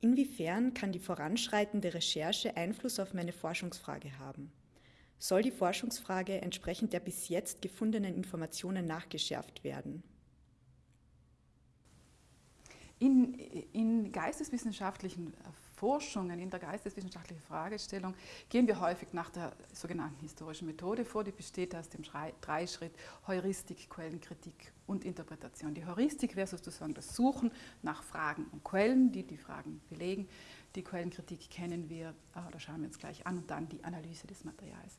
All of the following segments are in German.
Inwiefern kann die voranschreitende Recherche Einfluss auf meine Forschungsfrage haben? Soll die Forschungsfrage entsprechend der bis jetzt gefundenen Informationen nachgeschärft werden? In, in geisteswissenschaftlichen Forschungen, in der geisteswissenschaftlichen Fragestellung gehen wir häufig nach der sogenannten historischen Methode vor, die besteht aus dem Dreischritt Heuristik, Quellenkritik und Interpretation. Die Heuristik wäre sozusagen das Suchen nach Fragen und Quellen, die die Fragen belegen. Die Quellenkritik kennen wir, ah, da schauen wir uns gleich an, und dann die Analyse des Materials.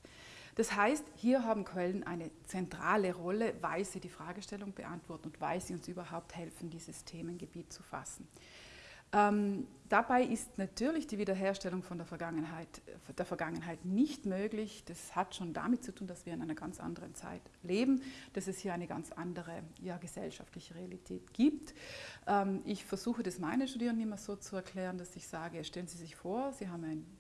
Das heißt, hier haben Quellen eine zentrale Rolle, weil sie die Fragestellung beantworten und weil sie uns überhaupt helfen, dieses Themengebiet zu fassen. Ähm, dabei ist natürlich die Wiederherstellung von der Vergangenheit, der Vergangenheit nicht möglich. Das hat schon damit zu tun, dass wir in einer ganz anderen Zeit leben, dass es hier eine ganz andere ja, gesellschaftliche Realität gibt. Ähm, ich versuche das meinen Studierenden immer so zu erklären, dass ich sage, stellen Sie sich vor, Sie haben ein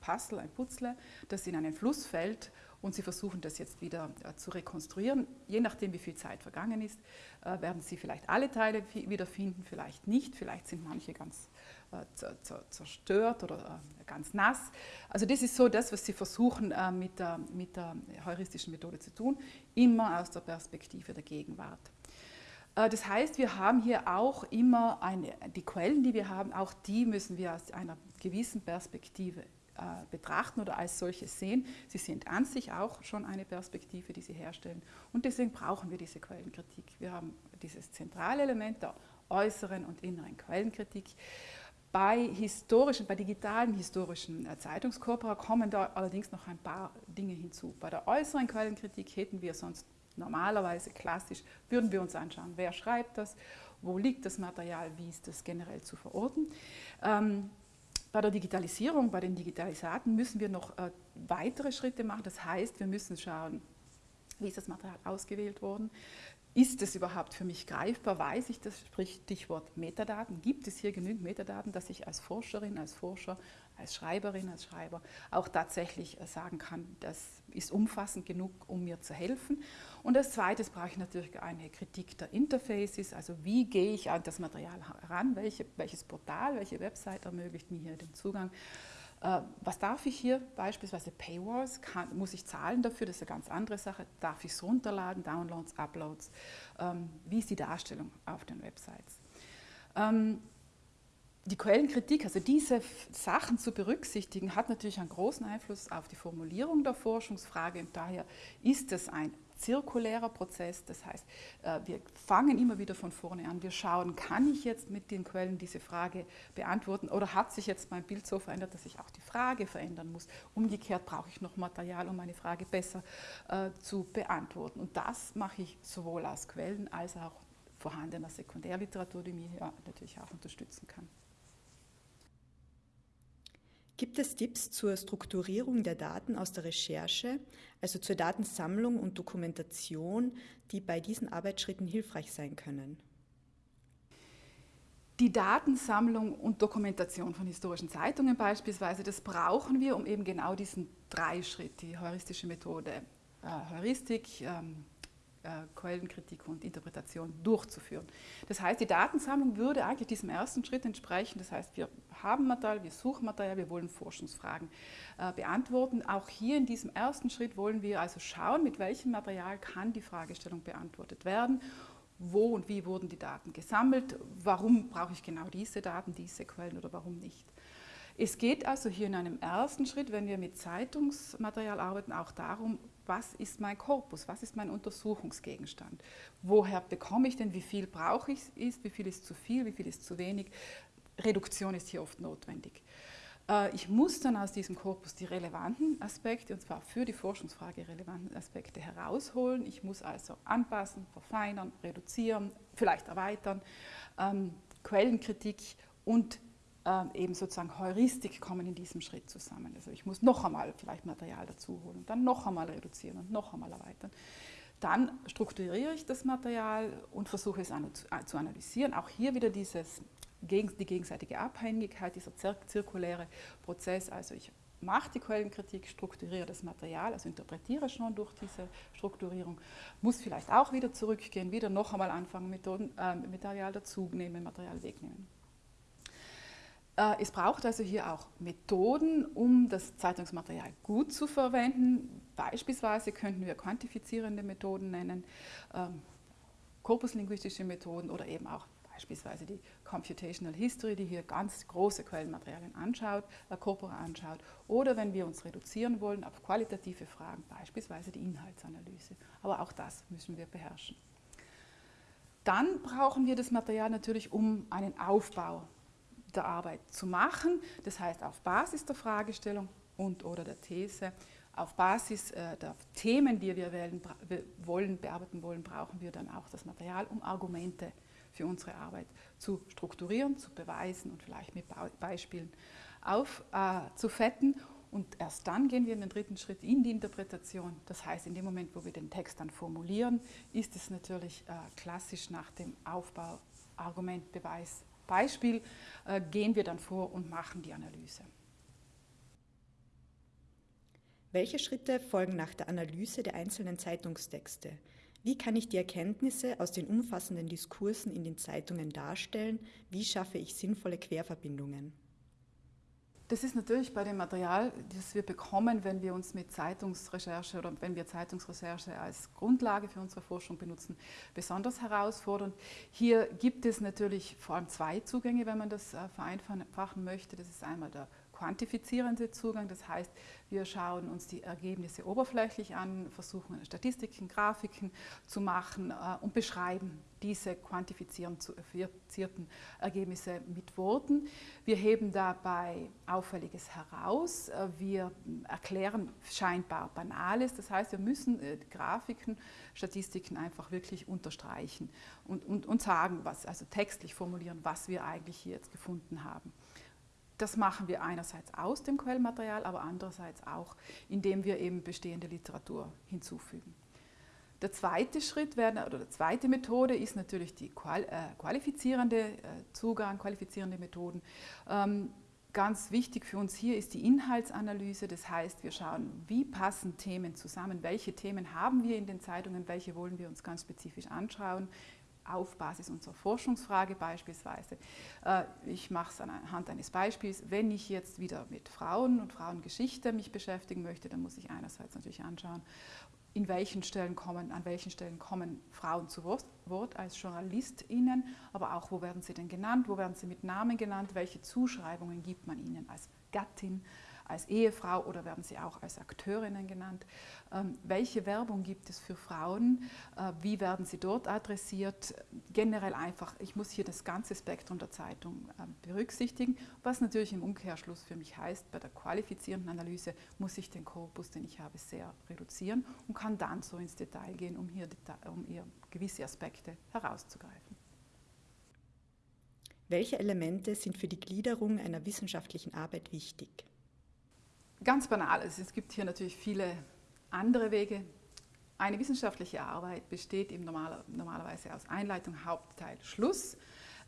Puzzle, ein Putzle, das in einen Fluss fällt und Sie versuchen das jetzt wieder äh, zu rekonstruieren. Je nachdem, wie viel Zeit vergangen ist, äh, werden Sie vielleicht alle Teile wiederfinden, vielleicht nicht, vielleicht sind manche ganz äh, zerstört oder ganz nass. Also das ist so das, was Sie versuchen mit der, mit der heuristischen Methode zu tun, immer aus der Perspektive der Gegenwart. Das heißt, wir haben hier auch immer eine, die Quellen, die wir haben, auch die müssen wir aus einer gewissen Perspektive äh, betrachten oder als solches sehen. Sie sind an sich auch schon eine Perspektive, die sie herstellen. Und deswegen brauchen wir diese Quellenkritik. Wir haben dieses zentrale Element der äußeren und inneren Quellenkritik. Bei historischen, bei digitalen historischen äh, Zeitungskorpora kommen da allerdings noch ein paar Dinge hinzu. Bei der äußeren Quellenkritik hätten wir sonst normalerweise klassisch, würden wir uns anschauen, wer schreibt das, wo liegt das Material, wie ist das generell zu verorten. Ähm, bei der Digitalisierung, bei den Digitalisaten müssen wir noch äh, weitere Schritte machen. Das heißt, wir müssen schauen, wie ist das Material ausgewählt worden? Ist es überhaupt für mich greifbar? Weiß ich das? Sprich, Stichwort Metadaten. Gibt es hier genügend Metadaten, dass ich als Forscherin, als Forscher, als Schreiberin, als Schreiber auch tatsächlich äh, sagen kann, das ist umfassend genug, um mir zu helfen? Und als zweites brauche ich natürlich eine Kritik der Interfaces, also wie gehe ich an das Material heran, welche, welches Portal, welche Website ermöglicht mir hier den Zugang. Äh, was darf ich hier? Beispielsweise Paywalls, kann, muss ich zahlen dafür, das ist eine ganz andere Sache, darf ich es runterladen, Downloads, Uploads, ähm, wie ist die Darstellung auf den Websites. Die Quellenkritik, also diese Sachen zu berücksichtigen, hat natürlich einen großen Einfluss auf die Formulierung der Forschungsfrage und daher ist es ein zirkulärer Prozess. Das heißt, äh, wir fangen immer wieder von vorne an. Wir schauen, kann ich jetzt mit den Quellen diese Frage beantworten oder hat sich jetzt mein Bild so verändert, dass ich auch die Frage verändern muss. Umgekehrt brauche ich noch Material, um meine Frage besser äh, zu beantworten. Und das mache ich sowohl aus Quellen als auch vorhandener Sekundärliteratur, die mir ja natürlich auch unterstützen kann. Gibt es Tipps zur Strukturierung der Daten aus der Recherche, also zur Datensammlung und Dokumentation, die bei diesen Arbeitsschritten hilfreich sein können? Die Datensammlung und Dokumentation von historischen Zeitungen beispielsweise, das brauchen wir, um eben genau diesen Dreischritt, die heuristische Methode, äh, Heuristik, ähm, äh, Quellenkritik und Interpretation durchzuführen. Das heißt, die Datensammlung würde eigentlich diesem ersten Schritt entsprechen. Das heißt, wir haben Material, wir suchen Material, wir wollen Forschungsfragen äh, beantworten. Auch hier in diesem ersten Schritt wollen wir also schauen, mit welchem Material kann die Fragestellung beantwortet werden wo und wie wurden die Daten gesammelt, warum brauche ich genau diese Daten, diese Quellen oder warum nicht. Es geht also hier in einem ersten Schritt, wenn wir mit Zeitungsmaterial arbeiten, auch darum, was ist mein Korpus, was ist mein Untersuchungsgegenstand, woher bekomme ich denn, wie viel brauche ich, ist, wie viel ist zu viel, wie viel ist zu wenig. Reduktion ist hier oft notwendig. Äh, ich muss dann aus diesem Korpus die relevanten Aspekte, und zwar für die Forschungsfrage relevanten Aspekte herausholen. Ich muss also anpassen, verfeinern, reduzieren, vielleicht erweitern, ähm, Quellenkritik und ähm, eben sozusagen Heuristik kommen in diesem Schritt zusammen. Also ich muss noch einmal vielleicht Material dazu holen und dann noch einmal reduzieren und noch einmal erweitern. Dann strukturiere ich das Material und versuche es zu analysieren. Auch hier wieder dieses, die gegenseitige Abhängigkeit, dieser zirkuläre Prozess. Also ich mache die Quellenkritik, strukturiere das Material, also interpretiere schon durch diese Strukturierung, muss vielleicht auch wieder zurückgehen, wieder noch einmal anfangen, Methoden, äh, Material dazunehmen, Material wegnehmen. Äh, es braucht also hier auch Methoden, um das Zeitungsmaterial gut zu verwenden. Beispielsweise könnten wir quantifizierende Methoden nennen, ähm, korpuslinguistische Methoden oder eben auch beispielsweise die Computational History, die hier ganz große Quellenmaterialien anschaut, äh, Corpora anschaut, oder wenn wir uns reduzieren wollen auf qualitative Fragen, beispielsweise die Inhaltsanalyse. Aber auch das müssen wir beherrschen. Dann brauchen wir das Material natürlich, um einen Aufbau der Arbeit zu machen. Das heißt, auf Basis der Fragestellung und oder der These, auf Basis äh, der Themen, die wir wollen, bearbeiten wollen, brauchen wir dann auch das Material, um Argumente für unsere Arbeit zu strukturieren, zu beweisen und vielleicht mit Beispielen aufzufetten. Äh, und erst dann gehen wir in den dritten Schritt in die Interpretation. Das heißt, in dem Moment, wo wir den Text dann formulieren, ist es natürlich äh, klassisch nach dem Aufbau Argument, Beweis, Beispiel, äh, gehen wir dann vor und machen die Analyse. Welche Schritte folgen nach der Analyse der einzelnen Zeitungstexte? Wie kann ich die Erkenntnisse aus den umfassenden Diskursen in den Zeitungen darstellen? Wie schaffe ich sinnvolle Querverbindungen? Das ist natürlich bei dem Material, das wir bekommen, wenn wir uns mit Zeitungsrecherche oder wenn wir Zeitungsrecherche als Grundlage für unsere Forschung benutzen, besonders herausfordernd. Hier gibt es natürlich vor allem zwei Zugänge, wenn man das äh, vereinfachen möchte. Das ist einmal der quantifizierende Zugang. Das heißt, wir schauen uns die Ergebnisse oberflächlich an, versuchen Statistiken, Grafiken zu machen äh, und beschreiben diese quantifizierten Ergebnisse mit Worten. Wir heben dabei Auffälliges heraus. Wir erklären scheinbar Banales. Das heißt, wir müssen äh, Grafiken, Statistiken einfach wirklich unterstreichen und, und, und sagen, was, also textlich formulieren, was wir eigentlich hier jetzt gefunden haben. Das machen wir einerseits aus dem Quellmaterial, aber andererseits auch, indem wir eben bestehende Literatur hinzufügen. Der zweite Schritt wäre, oder die zweite Methode ist natürlich die äh, qualifizierende äh, Zugang, qualifizierende Methoden. Ähm, ganz wichtig für uns hier ist die Inhaltsanalyse, das heißt, wir schauen, wie passen Themen zusammen, welche Themen haben wir in den Zeitungen, welche wollen wir uns ganz spezifisch anschauen, auf Basis unserer Forschungsfrage beispielsweise. Äh, ich mache es anhand eines Beispiels. Wenn ich jetzt wieder mit Frauen und Frauengeschichte mich beschäftigen möchte, dann muss ich einerseits natürlich anschauen, in welchen Stellen kommen, an welchen Stellen kommen Frauen zu Wort als JournalistInnen, aber auch, wo werden sie denn genannt, wo werden sie mit Namen genannt, welche Zuschreibungen gibt man ihnen als Gattin, als Ehefrau oder werden sie auch als Akteurinnen genannt. Ähm, welche Werbung gibt es für Frauen? Äh, wie werden sie dort adressiert? Generell einfach, ich muss hier das ganze Spektrum der Zeitung ähm, berücksichtigen, was natürlich im Umkehrschluss für mich heißt, bei der qualifizierenden Analyse muss ich den Korpus, den ich habe, sehr reduzieren und kann dann so ins Detail gehen, um hier, um hier gewisse Aspekte herauszugreifen. Welche Elemente sind für die Gliederung einer wissenschaftlichen Arbeit wichtig? Ganz banal, es gibt hier natürlich viele andere Wege. Eine wissenschaftliche Arbeit besteht eben normaler, normalerweise aus Einleitung, Hauptteil, Schluss.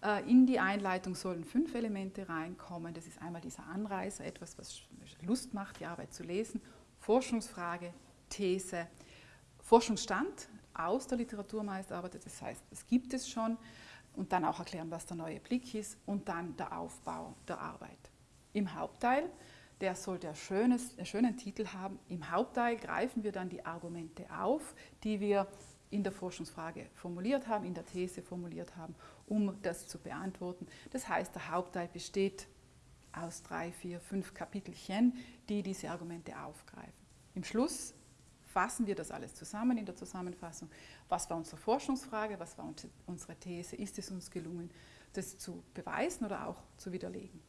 Äh, in die Einleitung sollen fünf Elemente reinkommen. Das ist einmal dieser Anreißer, etwas, was Lust macht, die Arbeit zu lesen, Forschungsfrage, These, Forschungsstand aus der Literatur meist arbeitet, das heißt, es gibt es schon und dann auch erklären, was der neue Blick ist und dann der Aufbau der Arbeit. Im Hauptteil der sollte ein schönes, einen schönen Titel haben. Im Hauptteil greifen wir dann die Argumente auf, die wir in der Forschungsfrage formuliert haben, in der These formuliert haben, um das zu beantworten. Das heißt, der Hauptteil besteht aus drei, vier, fünf Kapitelchen, die diese Argumente aufgreifen. Im Schluss fassen wir das alles zusammen in der Zusammenfassung. Was war unsere Forschungsfrage, was war unsere These, ist es uns gelungen, das zu beweisen oder auch zu widerlegen.